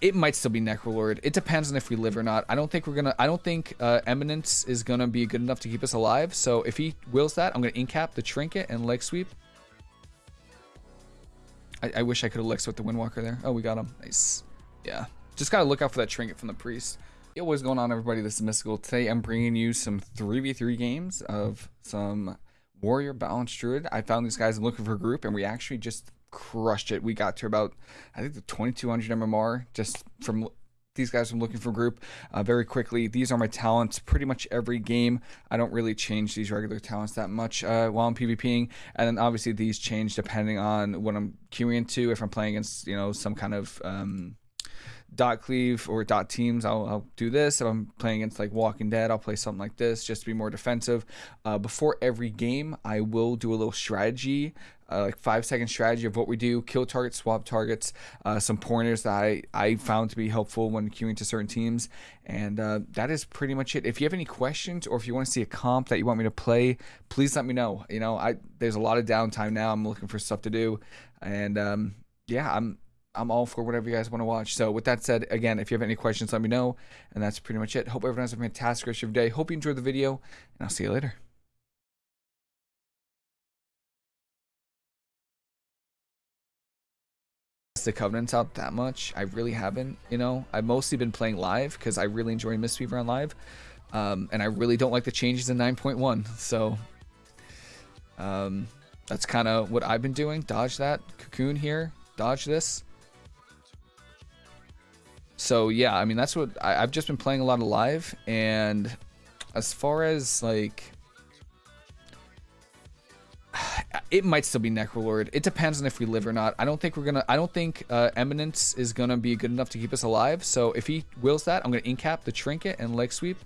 it might still be Necrolord. It depends on if we live or not. I don't think we're gonna. I don't think uh, Eminence is gonna be good enough to keep us alive. So if he wills that, I'm gonna incap the Trinket and leg sweep. I, I wish I could have leg swept the Windwalker there. Oh, we got him. Nice. Yeah. Just gotta look out for that Trinket from the Priest. Yo, what's going on, everybody? This is Mystical. Today, I'm bringing you some 3v3 games of some Warrior Balanced Druid. I found these guys looking for a group, and we actually just crushed it. We got to about, I think, the 2200 MMR just from these guys I'm looking for group uh, very quickly. These are my talents pretty much every game. I don't really change these regular talents that much uh, while I'm PvPing. And then obviously these change depending on what I'm queuing into. If I'm playing against, you know, some kind of um, dot cleave or dot teams, I'll, I'll, do this. If I'm playing against like Walking Dead, I'll play something like this just to be more defensive. Uh, before every game, I will do a little strategy, uh, like five second strategy of what we do: kill targets, swap targets, uh, some pointers that I I found to be helpful when queuing to certain teams, and uh, that is pretty much it. If you have any questions or if you want to see a comp that you want me to play, please let me know. You know, I there's a lot of downtime now. I'm looking for stuff to do, and um, yeah, I'm I'm all for whatever you guys want to watch. So with that said, again, if you have any questions, let me know. And that's pretty much it. Hope everyone has a fantastic rest of your day. Hope you enjoyed the video, and I'll see you later. The covenants out that much. I really haven't you know? I've mostly been playing live because i really enjoy mistweaver on live um, and i really don't like the changes in 9.1 so um, that's kind of what i've been doing. Dodge that cocoon here. Dodge this. So yeah, I mean that's what I, have just been playing a lot of live, and as far as like, it might still be Necrolord. It depends on if we live or not. I don't think we're gonna. I don't think uh, Eminence is gonna be good enough to keep us alive. So if he wills that, I'm gonna incap the Trinket and leg sweep.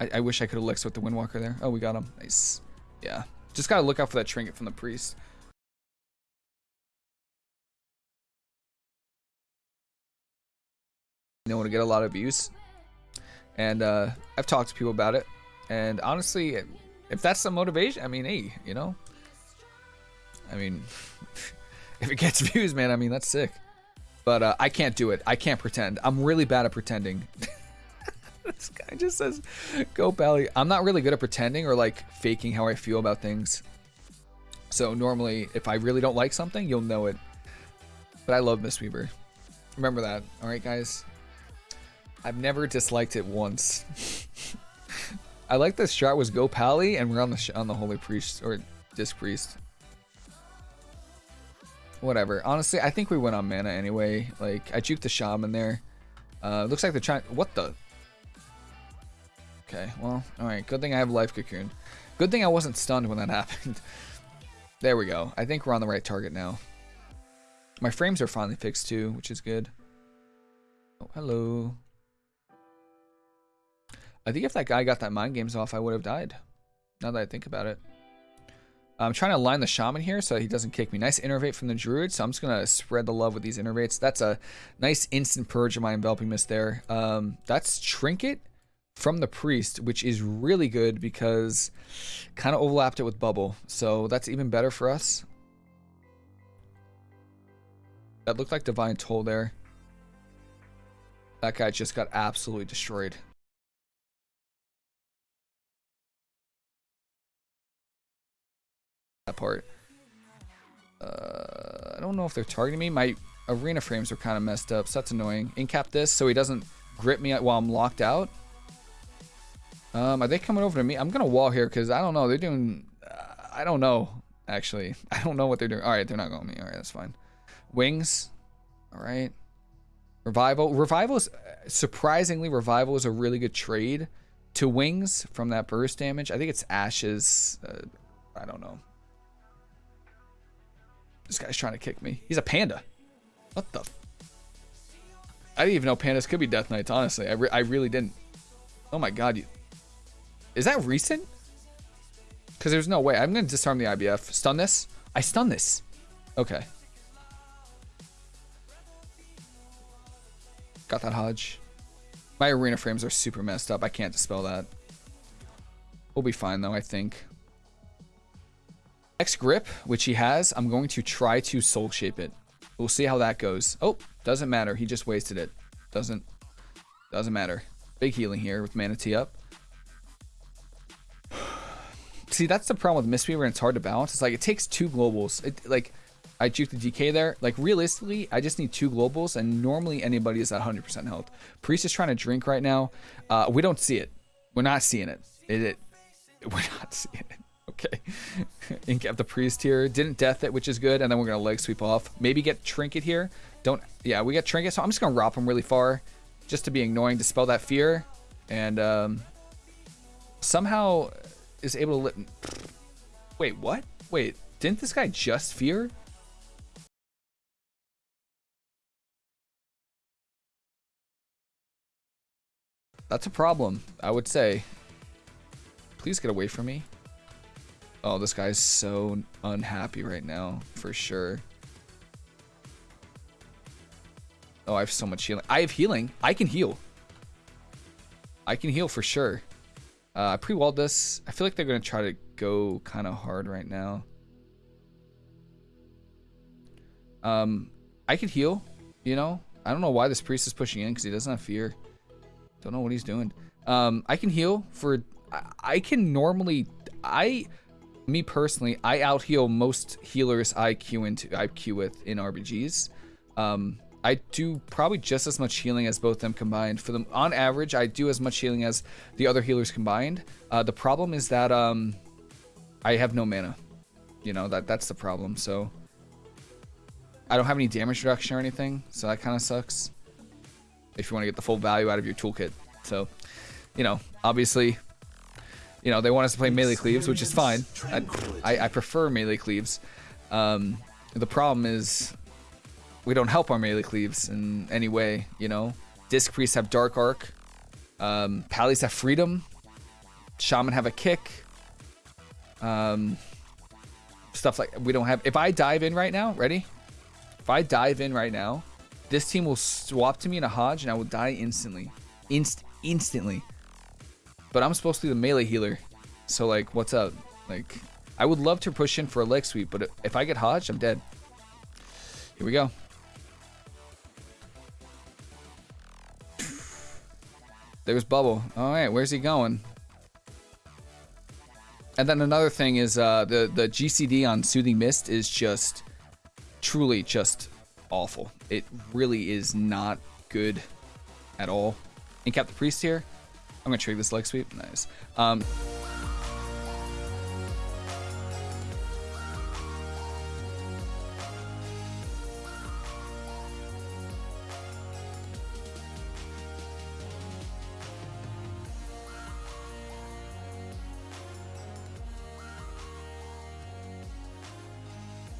I, I wish I could have leg swept the Windwalker there. Oh, we got him. Nice. Yeah. Just gotta look out for that Trinket from the Priest. you know, to get a lot of abuse, And uh, I've talked to people about it. And honestly, if that's the motivation, I mean, hey, you know, I mean, if it gets views, man, I mean, that's sick. But uh, I can't do it. I can't pretend. I'm really bad at pretending. this guy just says, go Pally. I'm not really good at pretending or like faking how I feel about things. So normally, if I really don't like something, you'll know it. But I love Mistweaver. Remember that. All right, guys. I've never disliked it once. I like this shot was go Pally, and we're on the on the Holy Priest or Disc Priest. Whatever. Honestly, I think we went on mana anyway. Like I juked the shaman there. Uh, looks like they're trying. What the? Okay. Well, all right. Good thing I have life cocoon. Good thing I wasn't stunned when that happened. there we go. I think we're on the right target now. My frames are finally fixed too, which is good. Oh, hello. I think if that guy got that mind games off, I would have died. Now that I think about it. I'm trying to line the shaman here so he doesn't kick me. Nice innervate from the druid, so I'm just going to spread the love with these innervates. That's a nice instant purge of my enveloping mist there. Um, that's trinket from the priest, which is really good because kind of overlapped it with bubble. So that's even better for us. That looked like divine toll there. That guy just got absolutely destroyed. That part. Uh, I don't know if they're targeting me. My arena frames are kind of messed up, so that's annoying. Incap this so he doesn't grip me while I'm locked out. Um, are they coming over to me? I'm gonna wall here because I don't know. They're doing. Uh, I don't know. Actually, I don't know what they're doing. All right, they're not going me. All right, that's fine. Wings. All right. Revival. Revival is surprisingly revival is a really good trade to wings from that burst damage. I think it's ashes. Uh, I don't know. This guy's trying to kick me. He's a panda. What the? I didn't even know pandas could be death knights, honestly. I, re I really didn't. Oh my god. You... Is that recent? Because there's no way. I'm going to disarm the IBF. Stun this? I stun this. Okay. Got that Hodge. My arena frames are super messed up. I can't dispel that. We'll be fine though, I think. X grip, which he has, I'm going to try to soul shape it. We'll see how that goes. Oh, doesn't matter. He just wasted it. Doesn't doesn't matter. Big healing here with Mana Tea up. See, that's the problem with Mistweaver and it's hard to balance. It's like it takes two globals. It, like I juke the DK there. Like realistically, I just need two globals and normally anybody is at 100% health. Priest is trying to drink right now. Uh, we don't see it. We're not seeing it. It, it we're not seeing it. Okay. Incap the priest here. Didn't death it, which is good. And then we're going to leg sweep off. Maybe get trinket here. Don't. Yeah, we get trinket. So I'm just going to rop him really far just to be annoying, dispel that fear. And um, somehow is able to... Let... Wait, what? Wait, didn't this guy just fear? That's a problem, I would say. Please get away from me. Oh, this guy's so unhappy right now, for sure. Oh, I have so much healing. I have healing. I can heal. I can heal for sure. Uh, I pre-walled this. I feel like they're going to try to go kind of hard right now. Um, I could heal, you know? I don't know why this priest is pushing in because he doesn't have fear. Don't know what he's doing. Um, I can heal for... I, I can normally... I me personally, I out heal most healers I queue into I queue with in RBGs. Um, I do probably just as much healing as both them combined. For them, on average, I do as much healing as the other healers combined. Uh, the problem is that um, I have no mana. You know that that's the problem. So I don't have any damage reduction or anything, so that kind of sucks. If you want to get the full value out of your toolkit, so you know, obviously you know, they want us to play melee cleaves, which is fine. I, I, I prefer melee cleaves. Um, the problem is we don't help our melee cleaves in any way, you know? Disc priests have dark arc. Um, Pallies have freedom. Shaman have a kick. Um, stuff like we don't have. If I dive in right now, ready? If I dive in right now, this team will swap to me in a Hodge and I will die instantly. Inst instantly. But I'm supposed to be the melee healer. So, like, what's up? Like, I would love to push in for a leg sweep, but if I get Hodge, I'm dead. Here we go. There's Bubble. All right, where's he going? And then another thing is uh, the, the GCD on Soothing Mist is just truly just awful. It really is not good at all. Incap the Priest here. I'm gonna trigger this leg sweep. Nice. Um,